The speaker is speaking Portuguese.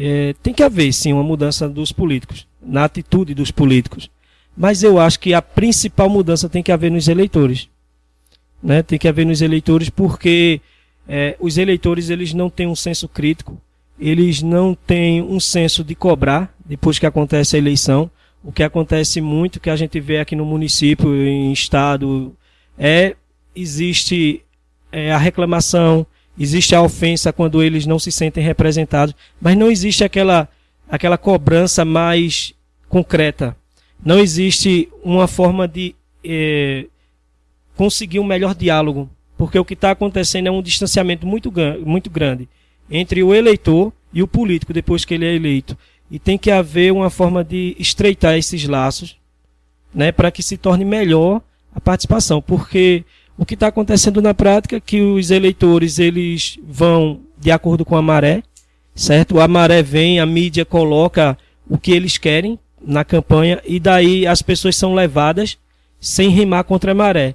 É, tem que haver, sim, uma mudança dos políticos, na atitude dos políticos. Mas eu acho que a principal mudança tem que haver nos eleitores. Né? Tem que haver nos eleitores porque é, os eleitores eles não têm um senso crítico, eles não têm um senso de cobrar depois que acontece a eleição. O que acontece muito, que a gente vê aqui no município, em estado, é existe é, a reclamação, existe a ofensa quando eles não se sentem representados, mas não existe aquela, aquela cobrança mais concreta. Não existe uma forma de é, conseguir um melhor diálogo, porque o que está acontecendo é um distanciamento muito, muito grande entre o eleitor e o político depois que ele é eleito. E tem que haver uma forma de estreitar esses laços, né, para que se torne melhor a participação, porque o que está acontecendo na prática é que os eleitores eles vão de acordo com a maré, certo? A maré vem, a mídia coloca o que eles querem na campanha e daí as pessoas são levadas sem rimar contra a maré.